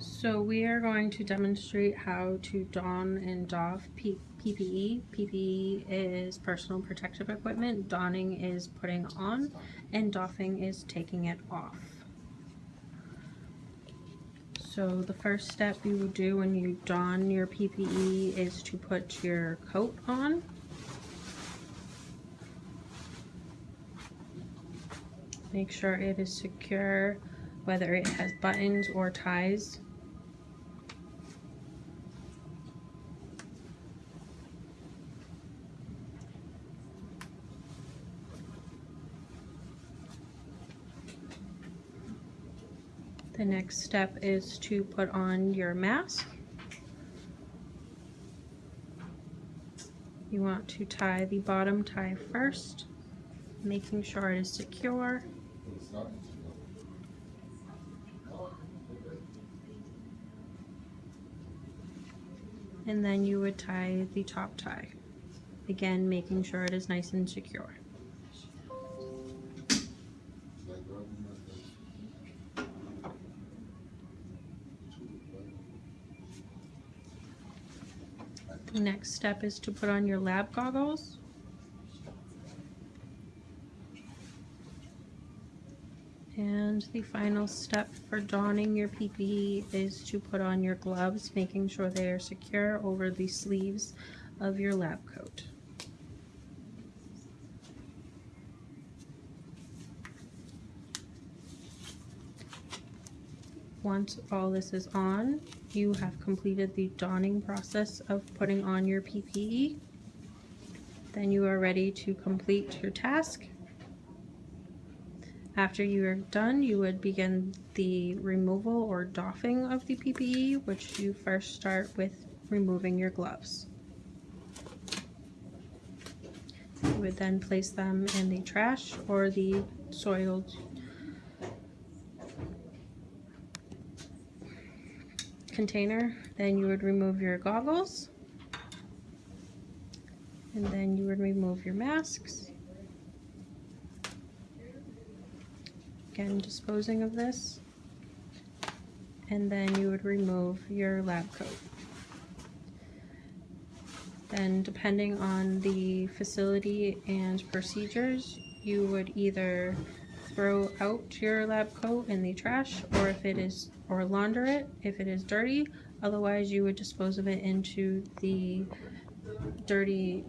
So we are going to demonstrate how to don and doff P PPE. PPE is personal protective equipment, donning is putting on, and doffing is taking it off. So the first step you will do when you don your PPE is to put your coat on. Make sure it is secure, whether it has buttons or ties. The next step is to put on your mask. You want to tie the bottom tie first, making sure it is secure. And then you would tie the top tie. Again, making sure it is nice and secure. Next step is to put on your lab goggles. And the final step for donning your PPE is to put on your gloves, making sure they are secure over the sleeves of your lab coat. Once all this is on, you have completed the donning process of putting on your PPE. Then you are ready to complete your task. After you are done, you would begin the removal or doffing of the PPE, which you first start with removing your gloves. You would then place them in the trash or the soiled container. Then you would remove your goggles. And then you would remove your masks. Again, disposing of this. And then you would remove your lab coat. Then depending on the facility and procedures, you would either throw out your lab coat in the trash or if it is or launder it if it is dirty. Otherwise you would dispose of it into the dirty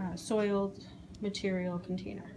uh, soiled material container